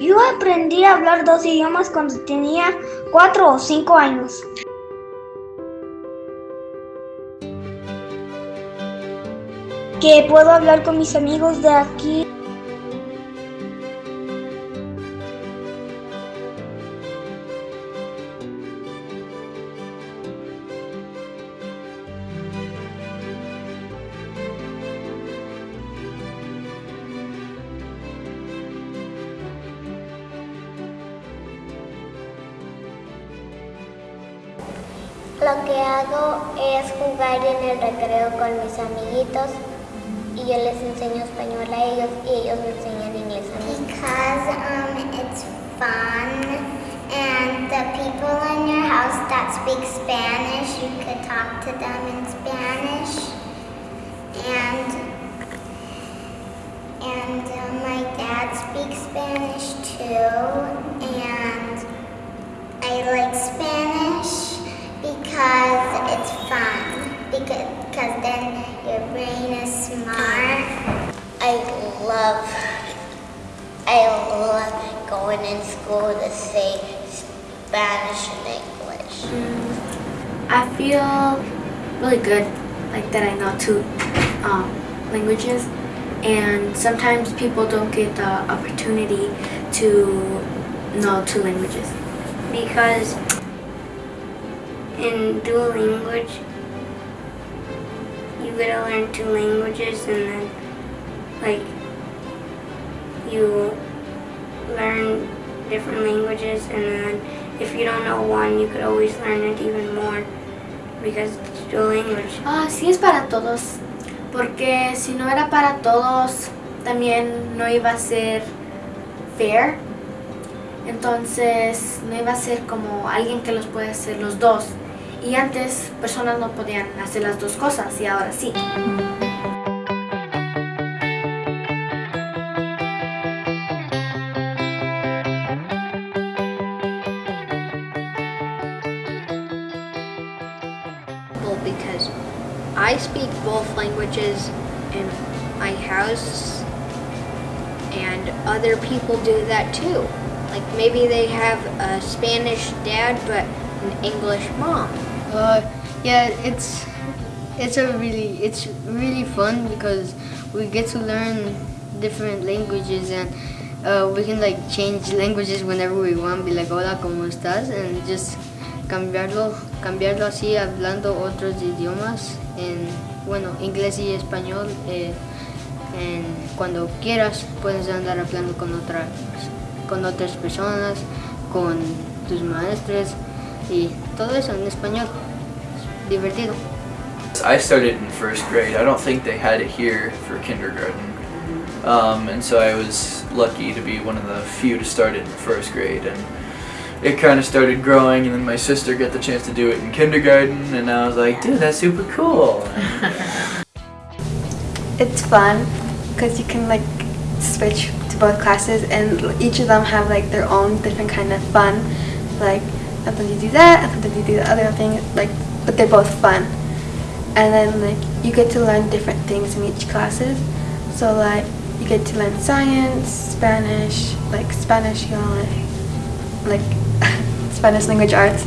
Yo aprendí a hablar dos idiomas cuando tenía cuatro o cinco años. Que puedo hablar con mis amigos de aquí. Lo que hago es jugar en el recreo con mis amiguitos y yo les enseño español a ellos y ellos me enseñan inglés a mí. Because um, it's fun and the people in your house that speak Spanish, you could talk to them in Spanish. And and uh, my dad speaks Spanish too and I like Spanish because it's fun. Because, because then your brain is smart. I love, I love going in school to say Spanish and English. I feel really good, like that I know two um, languages, and sometimes people don't get the opportunity to know two languages. because in dual language you gotta learn two languages and then like you learn different languages and then if you don't know one you could always learn it even more because it's dual language. Ah, sí es para todos, porque si no era para todos, también no iba a ser fair. Entonces no iba a ser como alguien que los puede hacer los dos. Y antes personas no podían hacer las dos cosas y ahora sí. Because I speak both languages in my house and other people do that too. Like maybe they have a Spanish dad but an English mom. Uh, yeah, it's it's a really it's really fun because we get to learn different languages and uh, we can like change languages whenever we want. Be like, hola, cómo estás, and just cambiarlo, cambiarlo así, hablando otros idiomas en bueno inglés y español. Eh, cuando quieras puedes andar hablando con otras con otras personas, con tus maestros y todo eso en español. Divertido. I started in first grade. I don't think they had it here for kindergarten. Um, and so I was lucky to be one of the few to start it in first grade. And it kind of started growing, and then my sister got the chance to do it in kindergarten, and I was like, dude, that's super cool. It's fun because you can like switch to both classes and each of them have like their own different kind of fun. Like sometimes you do that sometimes you do the other thing like but they're both fun. And then like you get to learn different things in each classes. So like you get to learn science, Spanish, like Spanish, you know, like, like Spanish language arts,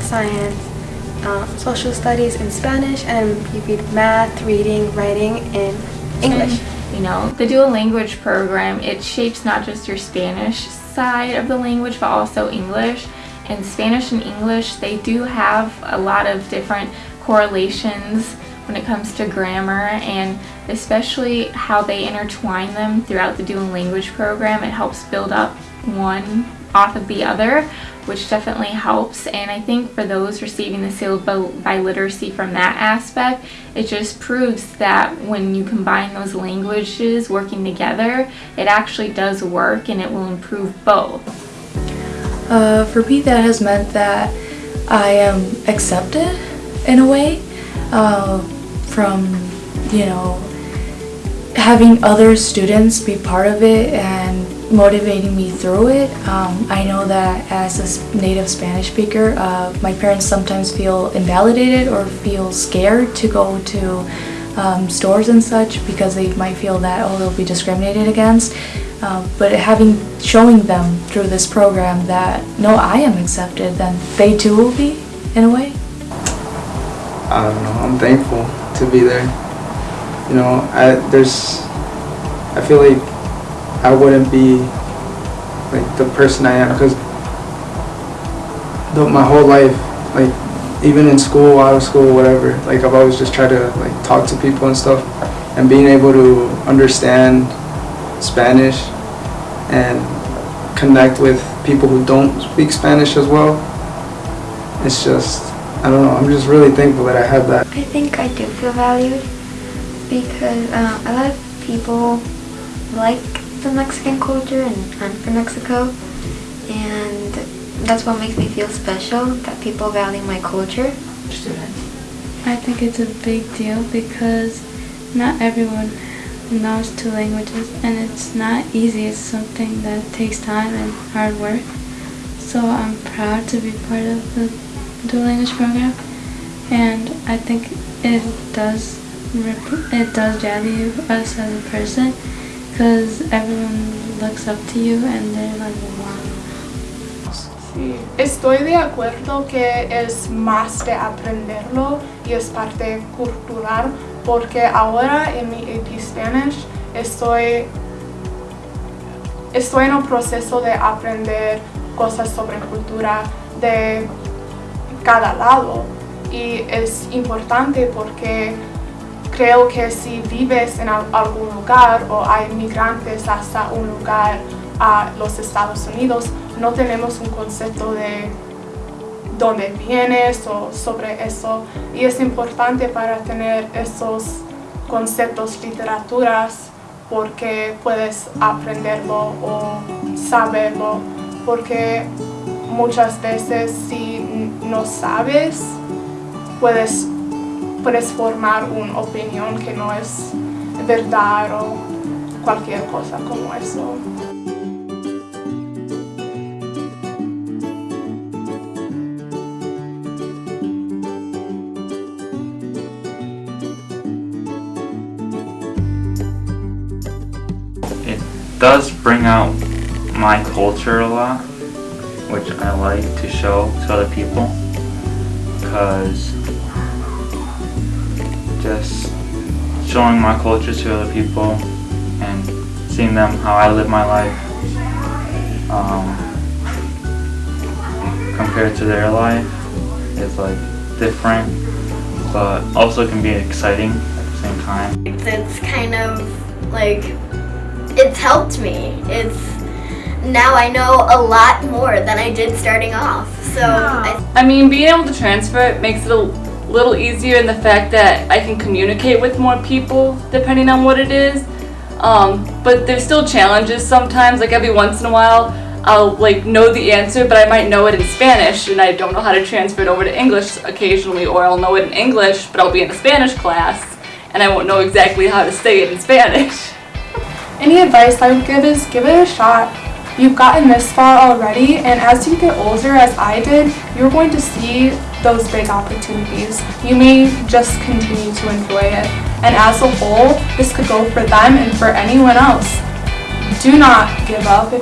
science, um, social studies in Spanish, and you read math, reading, writing in English. You know, the dual language program, it shapes not just your Spanish side of the language, but also English. And Spanish and English, they do have a lot of different correlations when it comes to grammar and especially how they intertwine them throughout the dual language program. It helps build up one off of the other, which definitely helps. And I think for those receiving the seal of biliteracy from that aspect, it just proves that when you combine those languages working together, it actually does work and it will improve both. Uh, for me, that has meant that I am accepted in a way uh, from, you know, having other students be part of it and motivating me through it. Um, I know that as a native Spanish speaker, uh, my parents sometimes feel invalidated or feel scared to go to um, stores and such because they might feel that, oh, they'll be discriminated against. Um, but having showing them through this program that no, I am accepted, then they too will be in a way. I don't know. I'm thankful to be there. You know, I there's I feel like I wouldn't be like the person I am because my whole life, like even in school, out of school, whatever, like I've always just tried to like talk to people and stuff, and being able to understand Spanish and connect with people who don't speak Spanish as well. It's just, I don't know, I'm just really thankful that I have that. I think I do feel valued because uh, a lot of people like the Mexican culture and I'm from Mexico and that's what makes me feel special, that people value my culture. I think it's a big deal because not everyone knows two languages and it's not easy. It's something that takes time and hard work. So I'm proud to be part of the dual language program and I think it does it does value us as a person because everyone looks up to you and they're like wow. Sí, estoy de acuerdo que es más de aprenderlo y es parte cultural porque ahora en mi AP Spanish estoy, estoy en un proceso de aprender cosas sobre cultura de cada lado. Y es importante porque creo que si vives en algún lugar o hay migrantes hasta un lugar a los Estados Unidos, no tenemos un concepto de dónde vienes o sobre eso y es importante para tener esos conceptos literaturas porque puedes aprenderlo o saberlo porque muchas veces si no sabes puedes, puedes formar una opinión que no es verdad o cualquier cosa como eso. Does bring out my culture a lot, which I like to show to other people, because just showing my culture to other people and seeing them how I live my life um, compared to their life is like different, but also can be exciting at the same time. It's kind of like it's helped me. It's now I know a lot more than I did starting off. So I, I mean, being able to transfer it makes it a little easier in the fact that I can communicate with more people depending on what it is. Um, but there's still challenges sometimes. Like every once in a while, I'll like know the answer, but I might know it in Spanish and I don't know how to transfer it over to English occasionally, or I'll know it in English, but I'll be in a Spanish class and I won't know exactly how to say it in Spanish. Any advice I would give is give it a shot. You've gotten this far already and as you get older as I did, you're going to see those big opportunities. You may just continue to enjoy it. And as a whole, this could go for them and for anyone else. Do not give up